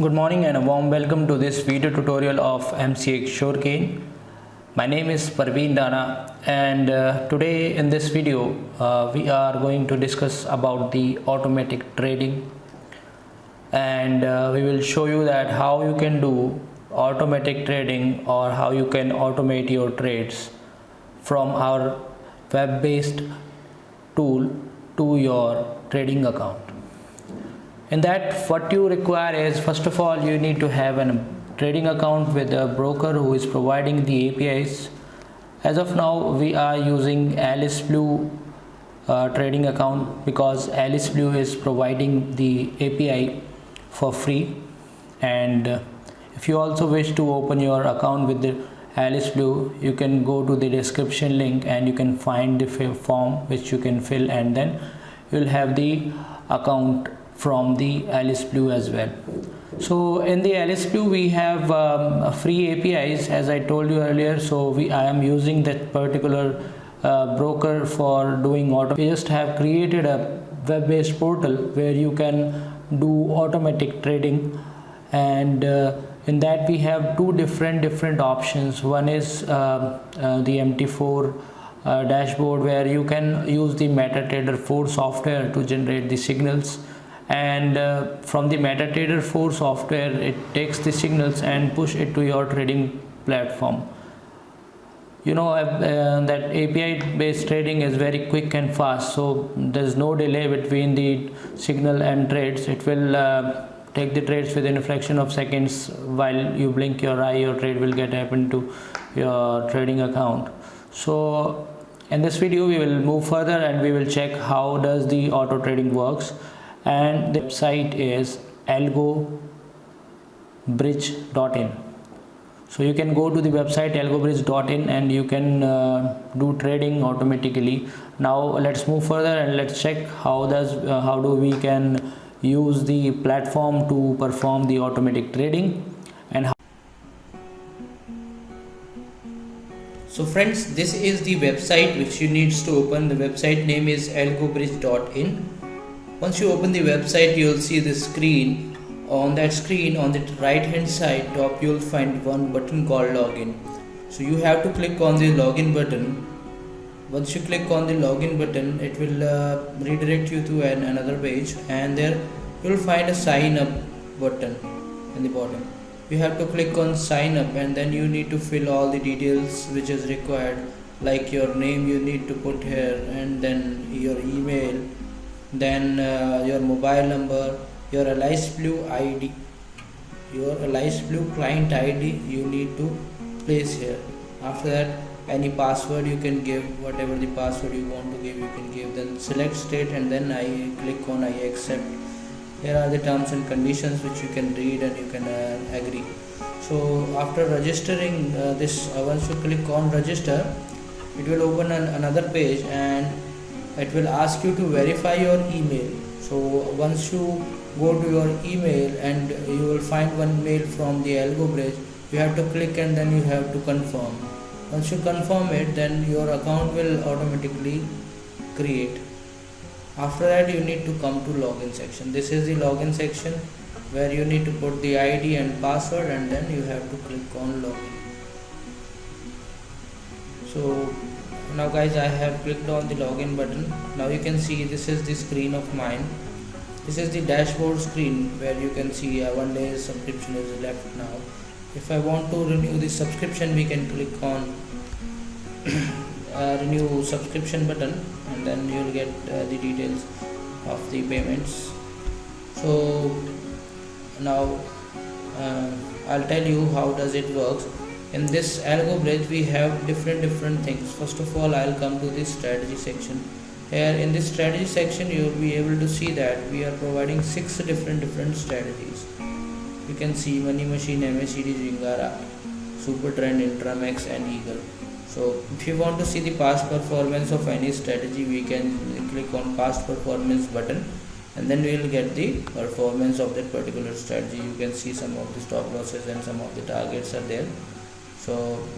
Good morning and a warm welcome to this video tutorial of MCX Sugarcane. My name is Parveen Dana and uh, today in this video uh, we are going to discuss about the automatic trading and uh, we will show you that how you can do automatic trading or how you can automate your trades from our web-based tool to your trading account in that what you require is first of all you need to have a trading account with a broker who is providing the APIs as of now we are using Alice Blue uh, trading account because Alice Blue is providing the API for free. And uh, if you also wish to open your account with the Alice Blue you can go to the description link and you can find the form which you can fill and then you'll have the account from the Alice Blue as well. So in the Alice Blue we have um, free APIs as I told you earlier. So we I am using that particular uh, broker for doing auto. We just have created a web-based portal where you can do automatic trading and uh, in that we have two different different options one is uh, uh, the mt4 uh, dashboard where you can use the MetaTrader 4 software to generate the signals and uh, from the MetaTrader 4 software it takes the signals and push it to your trading platform. You know uh, that API based trading is very quick and fast so there's no delay between the signal and trades. It will uh, take the trades within a fraction of seconds while you blink your eye your trade will get happened to your trading account. So in this video we will move further and we will check how does the auto trading works and the website is algobridge.in so you can go to the website algobridge.in and you can uh, do trading automatically. Now let's move further and let's check how does uh, how do we can use the platform to perform the automatic trading and how so friends this is the website which you needs to open. The website name is algobridge.in once you open the website you will see the screen. On that screen on the right hand side top you will find one button called login. So you have to click on the login button. Once you click on the login button it will uh, redirect you to an another page and there you will find a sign up button in the bottom. You have to click on sign up and then you need to fill all the details which is required like your name you need to put here and then your email then uh, your mobile number your Alice Blue ID your Alice Blue client ID you need to place here. After that any password you can give whatever the password you want to give you can give. Then select state and then I click on I accept. Here are the terms and conditions which you can read and you can uh, agree. So after registering uh, this uh, once you click on register it will open an, another page and it will ask you to verify your email. So once you go to your email and you will find one mail from the algo bridge you have to click and then you have to confirm. Once you confirm it then your account will automatically create. After that you need to come to login section. This is the login section where you need to put the id and password and then you have to click on login. So now guys i have clicked on the login button. Now you can see this is the screen of mine. This is the dashboard screen where you can see uh, one day subscription is left now. If I want to renew the subscription we can click on uh, renew subscription button and then you will get uh, the details of the payments. So now uh, I'll tell you how does it works in this algo bridge we have different different things. First of all I'll come to this strategy section. Here in this strategy section you will be able to see that we are providing six different different strategies. You can see money machine MACD Zingara super trend intramax and eagle. So if you want to see the past performance of any strategy we can click on past performance button and then we will get the performance of that particular strategy. You can see some of the stop losses and some of the targets are there so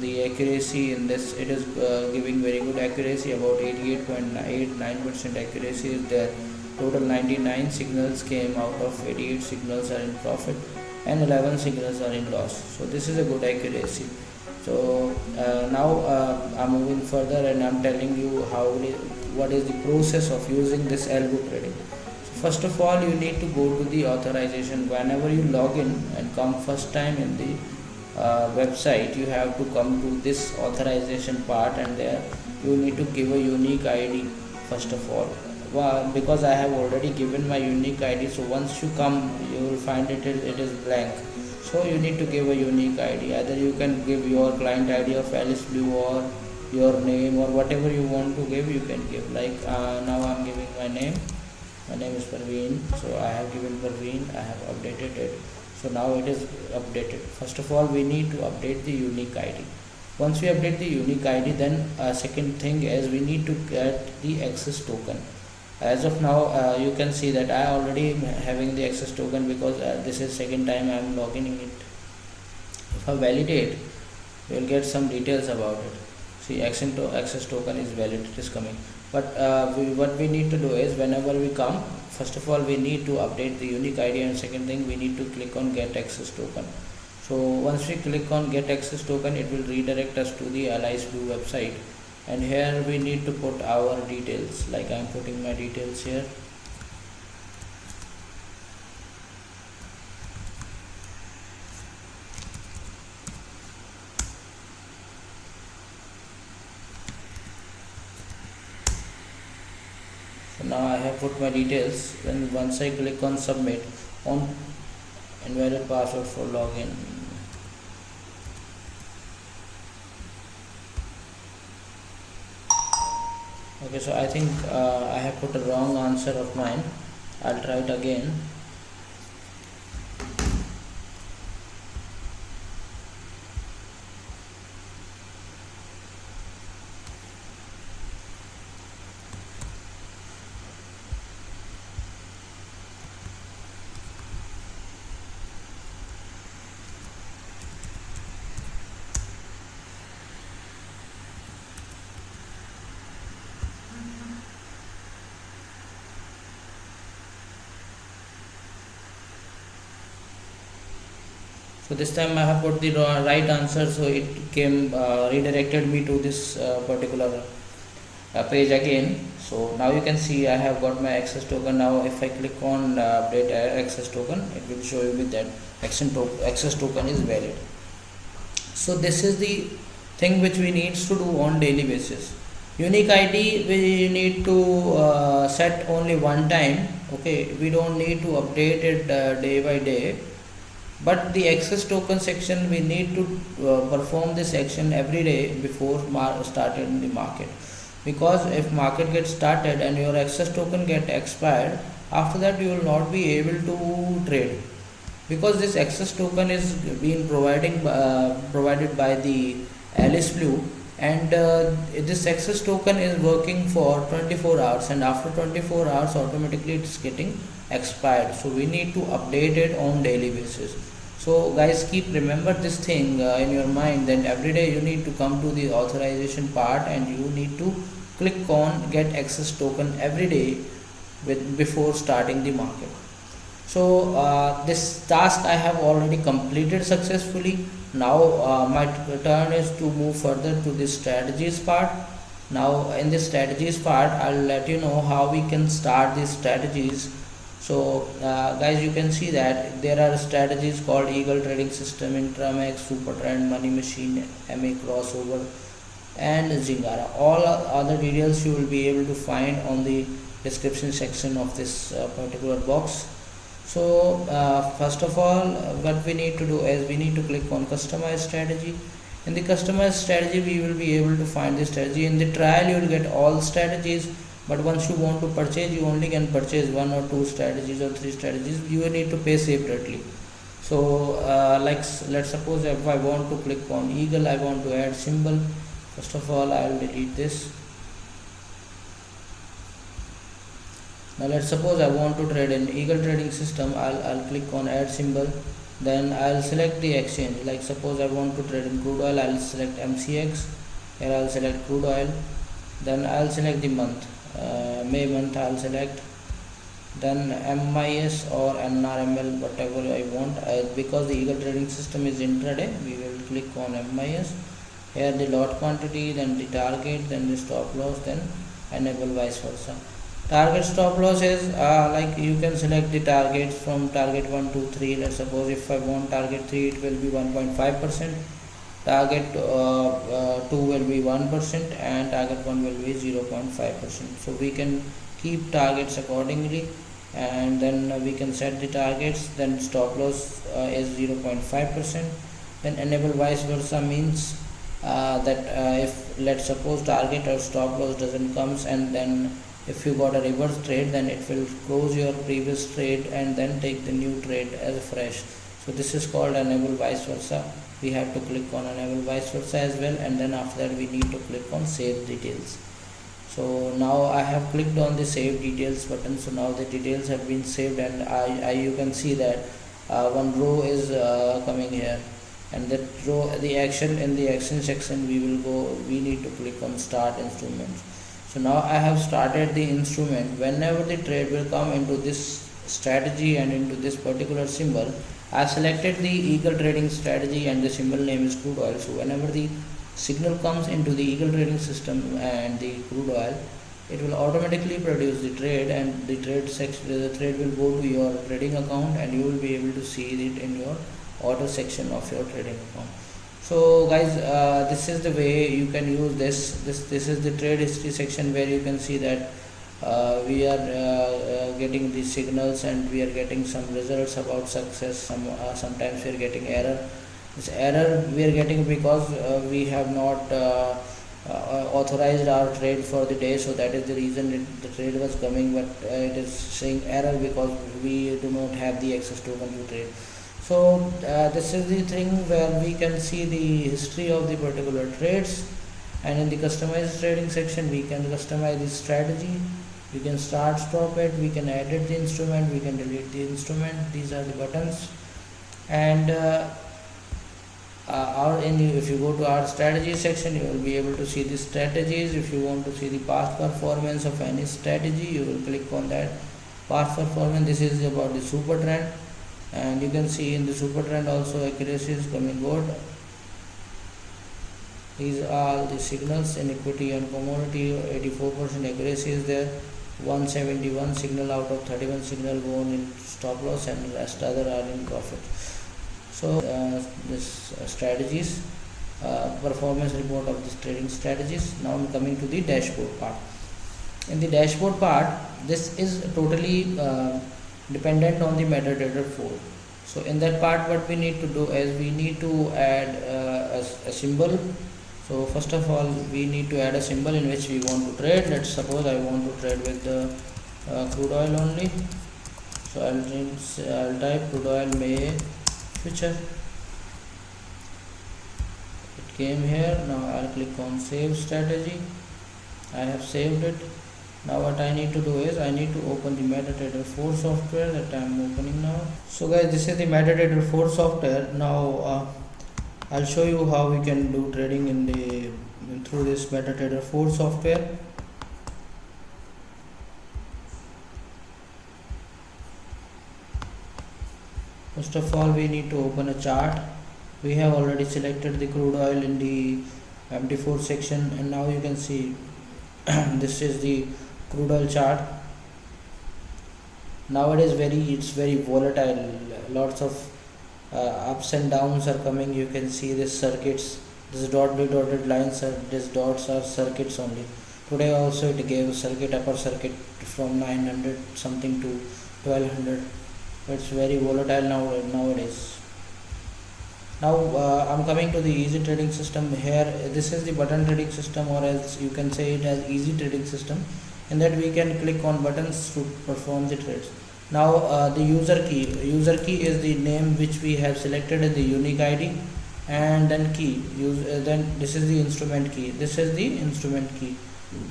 the accuracy in this it is uh, giving very good accuracy. About 88.89 percent accuracy is there. Total 99 signals came out of 88 signals are in profit and 11 signals are in loss. So this is a good accuracy. So uh, now uh, I'm moving further and I'm telling you how what is the process of using this algo trading. So first of all you need to go to the authorization. Whenever you log in and come first time in the uh, website you have to come to this authorization part and there you need to give a unique id first of all. Well, because I have already given my unique ID so once you come you will find it it is blank. So you need to give a unique ID either you can give your client ID of Alice Blue or your name or whatever you want to give you can give. Like uh, now I'm giving my name. My name is Parveen. So I have given Parveen. I have updated it so now it is updated. First of all we need to update the unique ID once we update the unique ID then uh, second thing is we need to get the access token. As of now uh, you can see that I already having the access token because uh, this is second time I am logging in it. If I validate you will get some details about it. See access, to access token is valid. It is coming but uh, we, what we need to do is whenever we come first of all we need to update the unique ID and second thing we need to click on get access token. So once we click on get access token it will redirect us to the Alice Blue website. And here we need to put our details like I'm putting my details here now I have put my details. Then once I click on submit on invalid password for login. Okay so I think uh, I have put a wrong answer of mine. I'll try it again so this time I have put the right answer so it came uh, redirected me to this uh, particular uh, page again. So now you can see I have got my access token. Now if I click on uh, update access token it will show you that access token is valid. So this is the thing which we need to do on daily basis. Unique id we need to uh, set only one time okay? We don't need to update it uh, day by day but the access token section we need to uh, perform this action every day before starting in the market. Because if market gets started and your access token get expired after that you will not be able to trade. Because this access token is being providing uh, provided by the Alice Blue and uh, this access token is working for 24 hours and after 24 hours automatically it's getting expired. So we need to update it on daily basis so guys keep remember this thing uh, in your mind that every day you need to come to the authorization part and you need to click on get access token every day with before starting the market. So uh, this task I have already completed successfully. Now uh, my turn is to move further to the strategies part. Now in the strategies part I'll let you know how we can start these strategies so uh, guys you can see that there are strategies called eagle trading system intramax super trend money machine ma crossover and zingara. All other details you will be able to find on the description section of this uh, particular box. So uh, first of all what we need to do is we need to click on customize strategy. In the customized strategy we will be able to find the strategy. In the trial you will get all strategies but once you want to purchase you only can purchase one or two strategies or three strategies. You will need to pay separately. So uh, like let's suppose if I want to click on eagle I want to add symbol. First of all I will delete this. Now let's suppose I want to trade in eagle trading system. I'll, I'll click on add symbol. Then I'll select the exchange. Like suppose I want to trade in crude oil I'll select MCX here I'll select crude oil. Then I'll select the month uh, May month I'll select then MIS or NRML whatever I want. Uh, because the eagle trading system is intraday we will click on MIS here the lot quantity then the target then the stop loss then enable vice versa. Target stop loss is uh, like you can select the targets from target 1 2 3 let's suppose if I want target 3 it will be 1.5 percent target uh, uh, 2 will be 1 percent and target 1 will be 0.5 percent. So we can keep targets accordingly and then we can set the targets then stop loss uh, is 0.5 percent. Then enable vice versa means uh, that uh, if let's suppose target or stop loss doesn't comes and then if you got a reverse trade then it will close your previous trade and then take the new trade as fresh. So this is called enable vice versa we have to click on enable vice versa as well and then after that we need to click on save details. So now I have clicked on the save details button so now the details have been saved and I, I you can see that uh, one row is uh, coming here. And that row the action in the action section we will go we need to click on start instruments so now I have started the instrument. Whenever the trade will come into this strategy and into this particular symbol I selected the eagle trading strategy and the symbol name is crude oil. So whenever the signal comes into the eagle trading system and the crude oil it will automatically produce the trade and the trade section the trade will go to your trading account and you will be able to see it in your order section of your trading account. So guys uh, this is the way you can use this. This this is the trade history section where you can see that uh, we are uh getting the signals and we are getting some results about success. Some uh, sometimes we are getting error. This error we are getting because uh, we have not uh, uh, authorized our trade for the day. So that is the reason it, the trade was coming but uh, it is saying error because we do not have the access token to trade. So uh, this is the thing where we can see the history of the particular trades. And in the customized trading section we can customize the strategy we can start stop it we can edit the instrument we can delete the instrument these are the buttons. And uh, uh, in if you go to our strategy section you will be able to see the strategies. If you want to see the past performance of any strategy you will click on that. Past performance this is about the super trend. And you can see in the super trend also accuracy is coming good. These are the signals. In equity and commodity 84% accuracy is there 171 signal out of 31 signal gone in stop loss and rest other are in profit. So uh, this uh, strategies uh, performance report of this trading strategies. Now i'm coming to the dashboard part. In the dashboard part this is totally uh, dependent on the MetaTrader 4 so in that part what we need to do is we need to add uh, a, a, symbol so first of all we need to add a symbol in which we want to trade. Let's suppose i want to trade with the uh, crude oil only. So i'll, I'll type crude oil may future. It came here. Now I'll click on save strategy. I have saved it. Now what I need to do is I need to open the MetaTrader 4 software that I am opening now. So guys this is the MetaTrader 4 software. Now uh, I'll show you how we can do trading in the through this MetaTrader 4 software. First of all we need to open a chart. We have already selected the crude oil in the MT4 section and now you can see this is the crude oil chart. Nowadays very it's very volatile. Lots of ups and downs are coming. You can see this circuits this dotted dotted lines are these dots are circuits only. Today also it gave circuit upper circuit from 900 something to 1200 it's very volatile now nowadays. Now uh, I'm coming to the easy trading system. Here this is the button trading system or else you can say it as easy trading system in that we can click on buttons to perform the trades now uh, the user key. User key is the name which we have selected in the unique ID and then key. Use uh, then this is the instrument key. This is the instrument key.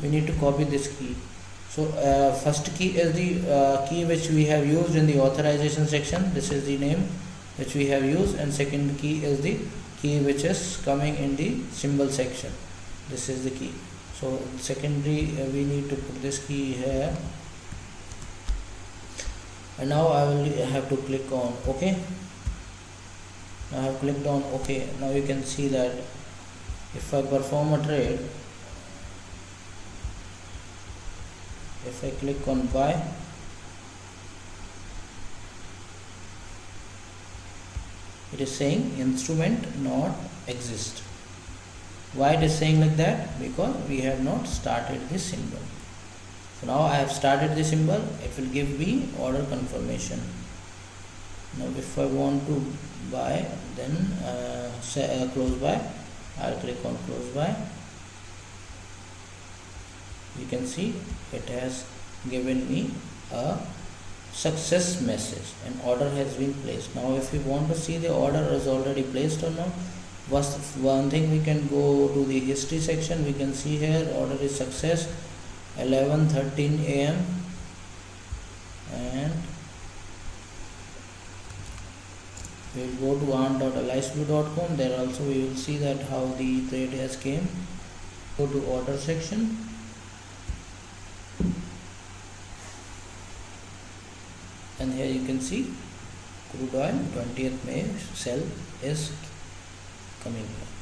We need to copy this key. So uh, first key is the uh, key which we have used in the authorization section. This is the name which we have used. And second key is the key which is coming in the symbol section. This is the key. So secondary uh, we need to put this key here and now I will have to click on OK. I have clicked on OK. Now you can see that if I perform a trade if I click on buy it is saying instrument not exist. Why it is saying like that? Because we have not started this symbol so now I have started the symbol. It will give me order confirmation. Now if I want to buy then uh, say, uh, close by I'll click on close by. You can see it has given me a success message. An order has been placed. Now if we want to see the order is already placed or not one thing we can go to the history section. We can see here order is success 11:13 a.m. and we will go to on.alisblue.com there also we will see that how the trade has came. Go to order section. And here you can see crude oil 20th May sell is coming. here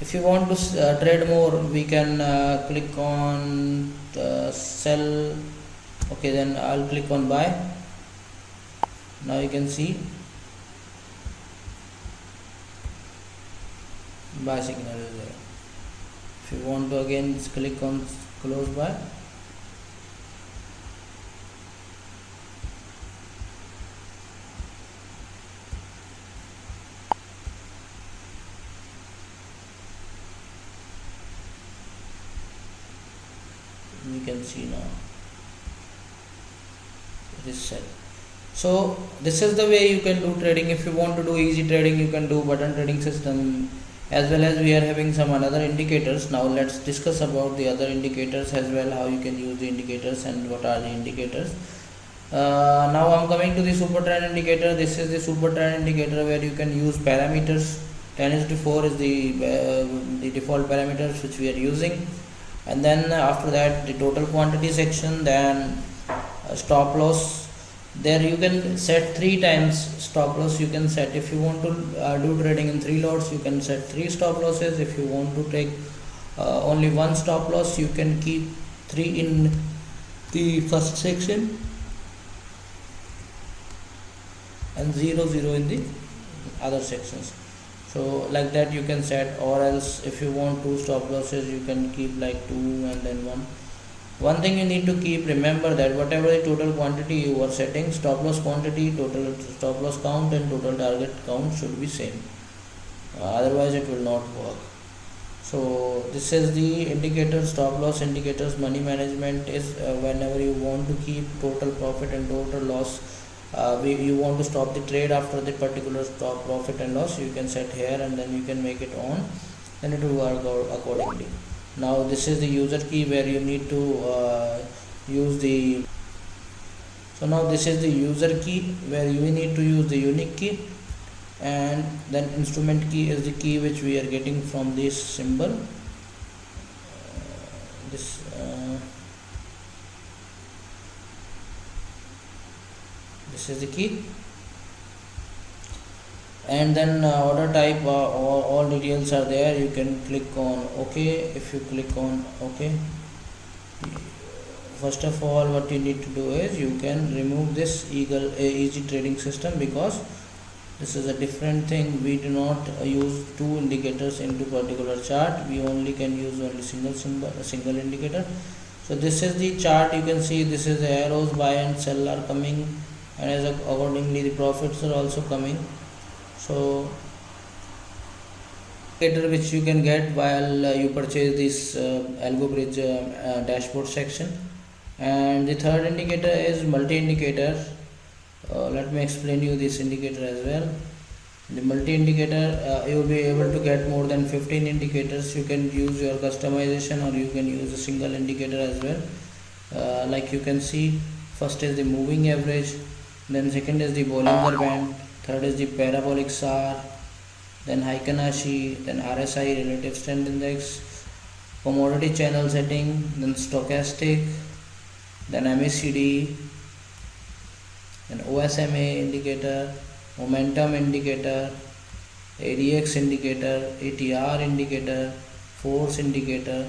if you want to uh, trade more we can uh, click on sell. Okay then I'll click on buy. Now you can see. Buy signal is there. If you want to again click on close buy can see now it is set so this is the way you can do trading. If you want to do easy trading you can do button trading system. As well as we are having some another indicators. Now let's discuss about the other indicators as well how you can use the indicators and what are the indicators. Uh, now I'm coming to the super trend indicator. This is the super trend indicator where you can use parameters. 10 is to 4 is the uh, the default parameters which we are using and then after that the total quantity section then uh, stop loss. There you can set three times stop loss. You can set if you want to uh, do trading in three lots you can set three stop losses. If you want to take uh, only one stop loss you can keep three in the first section. And zero zero in the other sections so like that you can set or else if you want two stop losses you can keep like two and then one. One thing you need to keep remember that whatever the total quantity you are setting stop loss quantity total stop loss count and total target count should be same. Uh, otherwise it will not work. So this is the indicator stop loss indicators money management is uh, whenever you want to keep total profit and total loss uh, we, you want to stop the trade after the particular stop profit and loss you can set here and then you can make it on and it will work accordingly. Now this is the user key where you need to uh, use the so now this is the user key where you need to use the unique key and then instrument key is the key which we are getting from this symbol. Uh, this this is the key. And then uh, order type uh, all, all details are there. You can click on ok. If you click on ok first of all what you need to do is you can remove this eagle uh, easy trading system because this is a different thing. We do not uh, use two indicators into particular chart. We only can use only single symbol a single indicator. So this is the chart. You can see this is the arrows buy and sell are coming and as accordingly the profits are also coming. So indicator which you can get while uh, you purchase this uh, algo bridge uh, uh, dashboard section. And the third indicator is multi indicator uh, let me explain you this indicator as well. The multi indicator uh, you will be able to get more than 15 indicators. You can use your customization or you can use a single indicator as well. Like you can see first is the moving average then second is the Bollinger ah. Band third is the parabolic SAR then Heikin-Ashi then RSI relative strength index commodity channel setting then stochastic then MACD then OSMA indicator momentum indicator ADX indicator ATR indicator force indicator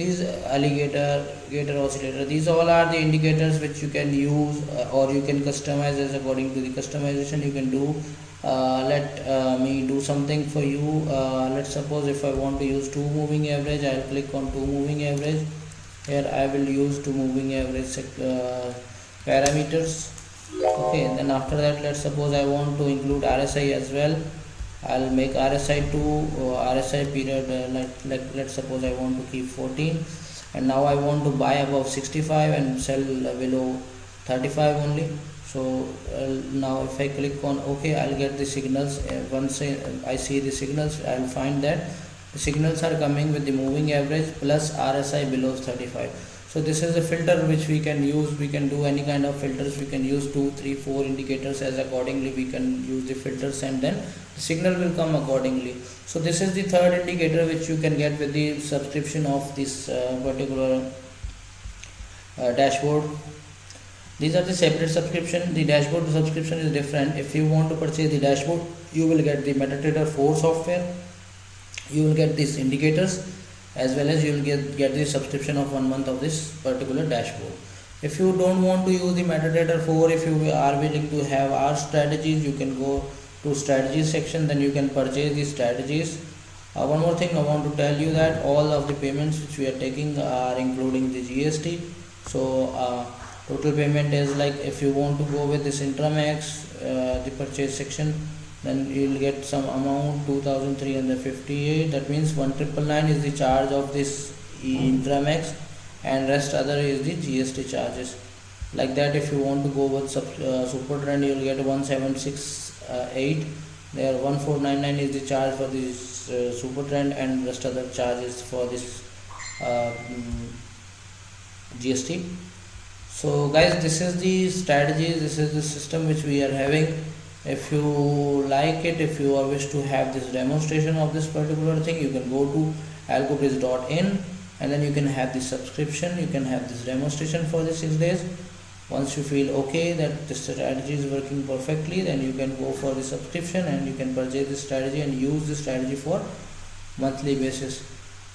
these alligator gator oscillator these all are the indicators which you can use uh, or you can customize as according to the customization you can do. Uh, let uh, me do something for you. Uh, let's suppose if I want to use two moving average I'll click on two moving average. Here I will use two moving average uh, parameters. Okay then after that let's suppose I want to include RSI as well I'll make RSI 2 or RSI period uh, let, let, let's suppose I want to keep 14 and now I want to buy above 65 and sell below 35 only. So uh, now if I click on OK I'll get the signals. Uh, once I, see the signals I'll find that the signals are coming with the moving average plus RSI below 35 so this is a filter which we can use. We can do any kind of filters. We can use two three four indicators as accordingly we can use the filters and then the signal will come accordingly. So this is the third indicator which you can get with the subscription of this uh, particular uh, dashboard. These are the separate subscription. The dashboard subscription is different. If you want to purchase the dashboard you will get the MetaTrader 4 software. You will get these indicators as well as you will get, get the subscription of one month of this particular dashboard. If you don't want to use the MetaTrader 4, if you are willing to have our strategies, you can go to strategies section then you can purchase these strategies. Uh, one more thing I want to tell you that all of the payments which we are taking are including the GST so uh, total payment is like if you want to go with this Intramax uh, the purchase section then you'll get some amount 2358 that means 1999 is the charge of this Intramax and rest other is the GST charges. Like that if you want to go with sub, uh, super trend you'll get one seven six. Uh, 8 there 1499 is the charge for this uh, super trend and rest of the charges for this uh, mm, GST so guys this is the strategy this is the system which we are having. If you like it if you wish to have this demonstration of this particular thing you can go to algobridge.in and then you can have the subscription you can have this demonstration for the six days once you feel okay that the strategy is working perfectly then you can go for the subscription and you can purchase the strategy and use the strategy for monthly basis.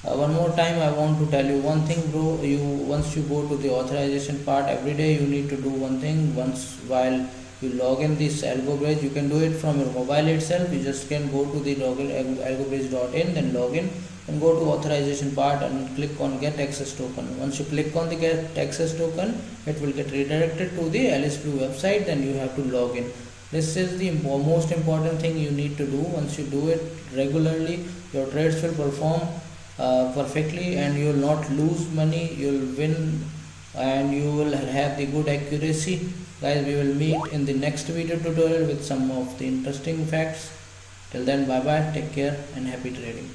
Uh, one more time i want to tell you one thing bro. You once you go to the authorization part every day you need to do one thing. Once while you log in this algobridge you can do it from your mobile itself. You just can go to the login algobridge.in then log in and go to authorization part and click on get access token. Once you click on the get access token it will get redirected to the alice blue website then you have to log in. This is the most important thing you need to do. Once you do it regularly your trades will perform uh, perfectly and you will not lose money. You will win and you will have the good accuracy. Guys we will meet in the next video tutorial with some of the interesting facts. Till then bye bye take care and happy trading